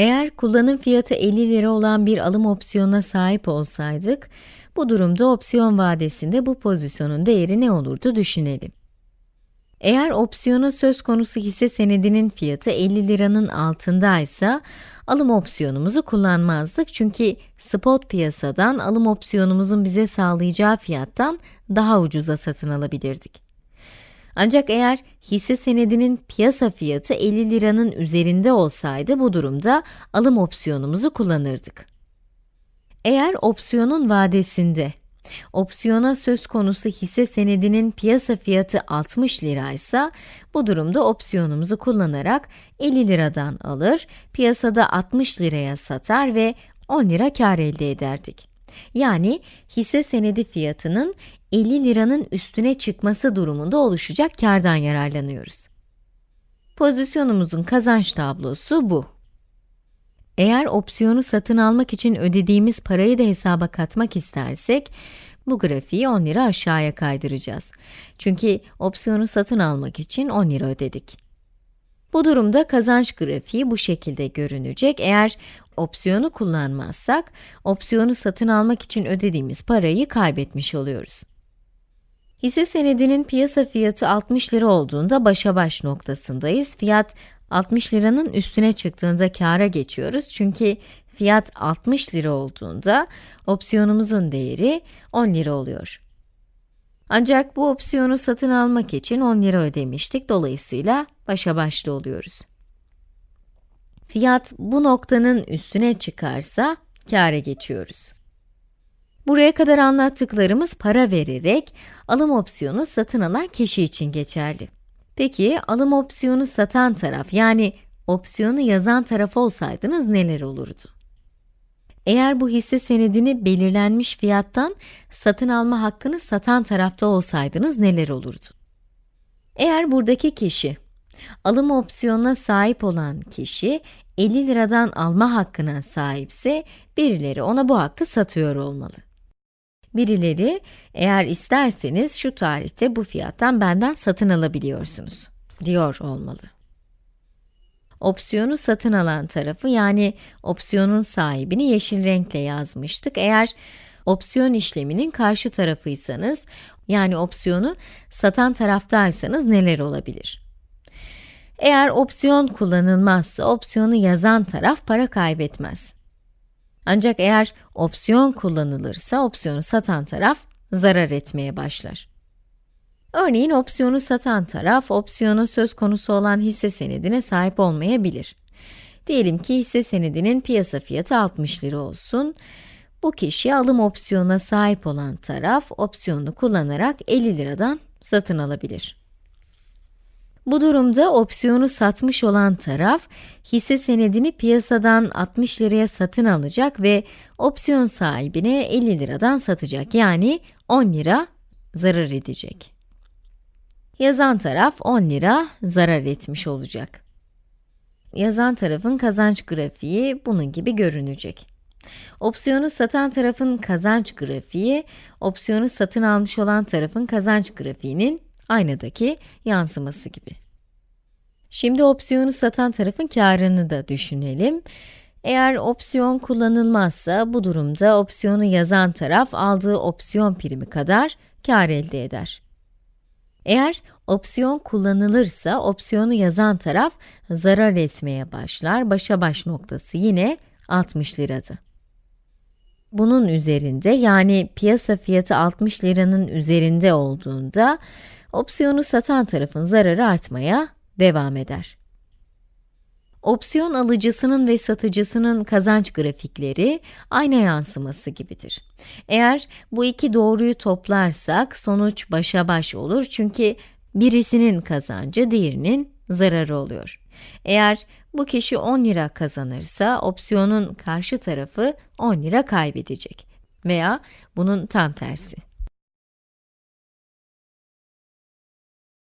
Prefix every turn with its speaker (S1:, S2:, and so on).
S1: Eğer kullanım fiyatı 50 lira olan bir alım opsiyonuna sahip olsaydık, bu durumda opsiyon vadesinde bu pozisyonun değeri ne olurdu düşünelim. Eğer opsiyona söz konusu hisse senedinin fiyatı 50 liranın altındaysa, alım opsiyonumuzu kullanmazdık çünkü spot piyasadan alım opsiyonumuzun bize sağlayacağı fiyattan daha ucuza satın alabilirdik. Ancak eğer hisse senedinin piyasa fiyatı 50 liranın üzerinde olsaydı bu durumda alım opsiyonumuzu kullanırdık. Eğer opsiyonun vadesinde opsiyona söz konusu hisse senedinin piyasa fiyatı 60 liraysa, bu durumda opsiyonumuzu kullanarak 50 liradan alır, piyasada 60 liraya satar ve 10 lira kar elde ederdik. Yani hisse senedi fiyatının 50 liranın üstüne çıkması durumunda oluşacak kardan yararlanıyoruz. Pozisyonumuzun kazanç tablosu bu. Eğer opsiyonu satın almak için ödediğimiz parayı da hesaba katmak istersek, bu grafiği 10 lira aşağıya kaydıracağız. Çünkü opsiyonu satın almak için 10 lira ödedik. Bu durumda kazanç grafiği bu şekilde görünecek. Eğer opsiyonu kullanmazsak, opsiyonu satın almak için ödediğimiz parayı kaybetmiş oluyoruz. Hisse senedinin piyasa fiyatı 60 lira olduğunda başa baş noktasındayız. Fiyat 60 liranın üstüne çıktığında kâra geçiyoruz. Çünkü fiyat 60 lira olduğunda opsiyonumuzun değeri 10 lira oluyor. Ancak bu opsiyonu satın almak için 10 lira ödemiştik. Dolayısıyla başa başta oluyoruz. Fiyat bu noktanın üstüne çıkarsa kâra geçiyoruz. Buraya kadar anlattıklarımız para vererek alım opsiyonu satın alan kişi için geçerli. Peki alım opsiyonu satan taraf yani opsiyonu yazan taraf olsaydınız neler olurdu? Eğer bu hisse senedini belirlenmiş fiyattan satın alma hakkını satan tarafta olsaydınız neler olurdu? Eğer buradaki kişi, alım opsiyonuna sahip olan kişi 50 liradan alma hakkına sahipse, birileri ona bu hakkı satıyor olmalı. Birileri, eğer isterseniz şu tarihte bu fiyattan benden satın alabiliyorsunuz, diyor olmalı. Opsiyonu satın alan tarafı, yani opsiyonun sahibini yeşil renkle yazmıştık. Eğer opsiyon işleminin karşı tarafıysanız, yani opsiyonu satan taraftaysanız neler olabilir? Eğer opsiyon kullanılmazsa, opsiyonu yazan taraf para kaybetmez. Ancak eğer opsiyon kullanılırsa, opsiyonu satan taraf zarar etmeye başlar. Örneğin opsiyonu satan taraf, opsiyonun söz konusu olan hisse senedine sahip olmayabilir. Diyelim ki hisse senedinin piyasa fiyatı 60 lira olsun. Bu kişi alım opsiyonuna sahip olan taraf, opsiyonu kullanarak 50 liradan satın alabilir. Bu durumda opsiyonu satmış olan taraf, hisse senedini piyasadan 60 liraya satın alacak ve opsiyon sahibine 50 liradan satacak. Yani 10 lira zarar edecek. Yazan taraf 10 lira zarar etmiş olacak. Yazan tarafın kazanç grafiği bunun gibi görünecek. Opsiyonu satan tarafın kazanç grafiği, opsiyonu satın almış olan tarafın kazanç grafiğinin aynadaki yansıması gibi. Şimdi opsiyonu satan tarafın karını da düşünelim. Eğer opsiyon kullanılmazsa, bu durumda opsiyonu yazan taraf aldığı opsiyon primi kadar kar elde eder. Eğer opsiyon kullanılırsa, opsiyonu yazan taraf zarar etmeye başlar. Başa baş noktası yine 60 liradı. Bunun üzerinde, yani piyasa fiyatı 60 liranın üzerinde olduğunda, opsiyonu satan tarafın zararı artmaya devam eder. Opsiyon alıcısının ve satıcısının kazanç grafikleri ayna yansıması gibidir. Eğer bu iki doğruyu toplarsak sonuç başa baş olur çünkü birisinin kazancı diğerinin zararı oluyor. Eğer bu kişi 10 lira kazanırsa opsiyonun karşı tarafı 10 lira kaybedecek veya bunun tam tersi.